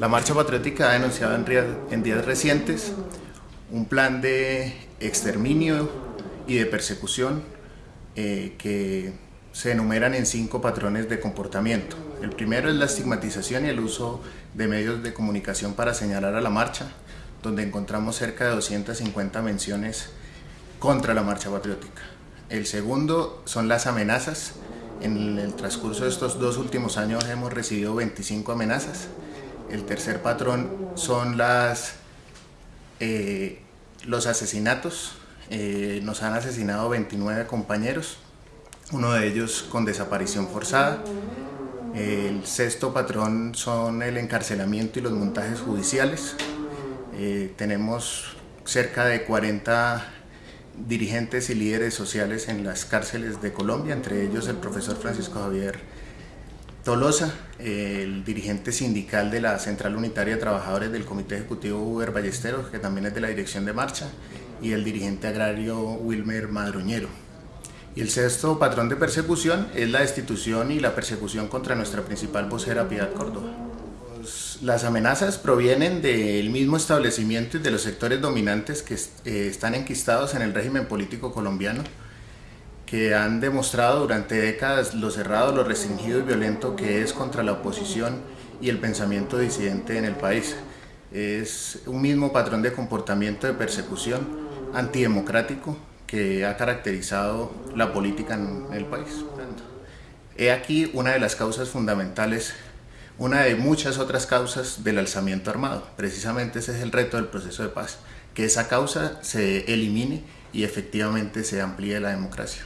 La Marcha Patriótica ha denunciado en días recientes un plan de exterminio y de persecución eh, que se enumeran en cinco patrones de comportamiento. El primero es la estigmatización y el uso de medios de comunicación para señalar a la marcha, donde encontramos cerca de 250 menciones contra la marcha patriótica. El segundo son las amenazas. En el transcurso de estos dos últimos años hemos recibido 25 amenazas el tercer patrón son las, eh, los asesinatos. Eh, nos han asesinado 29 compañeros, uno de ellos con desaparición forzada. El sexto patrón son el encarcelamiento y los montajes judiciales. Eh, tenemos cerca de 40 dirigentes y líderes sociales en las cárceles de Colombia, entre ellos el profesor Francisco Javier Tolosa, el dirigente sindical de la Central Unitaria de Trabajadores del Comité Ejecutivo Uber Ballesteros, que también es de la Dirección de Marcha, y el dirigente agrario Wilmer Madroñero. Y el sexto patrón de persecución es la destitución y la persecución contra nuestra principal vocera Piedad Córdoba. Las amenazas provienen del mismo establecimiento y de los sectores dominantes que eh, están enquistados en el régimen político colombiano, que han demostrado durante décadas lo cerrado, lo restringido y violento que es contra la oposición y el pensamiento disidente en el país. Es un mismo patrón de comportamiento de persecución antidemocrático que ha caracterizado la política en el país. He aquí una de las causas fundamentales, una de muchas otras causas del alzamiento armado. Precisamente ese es el reto del proceso de paz, que esa causa se elimine y efectivamente se amplíe la democracia.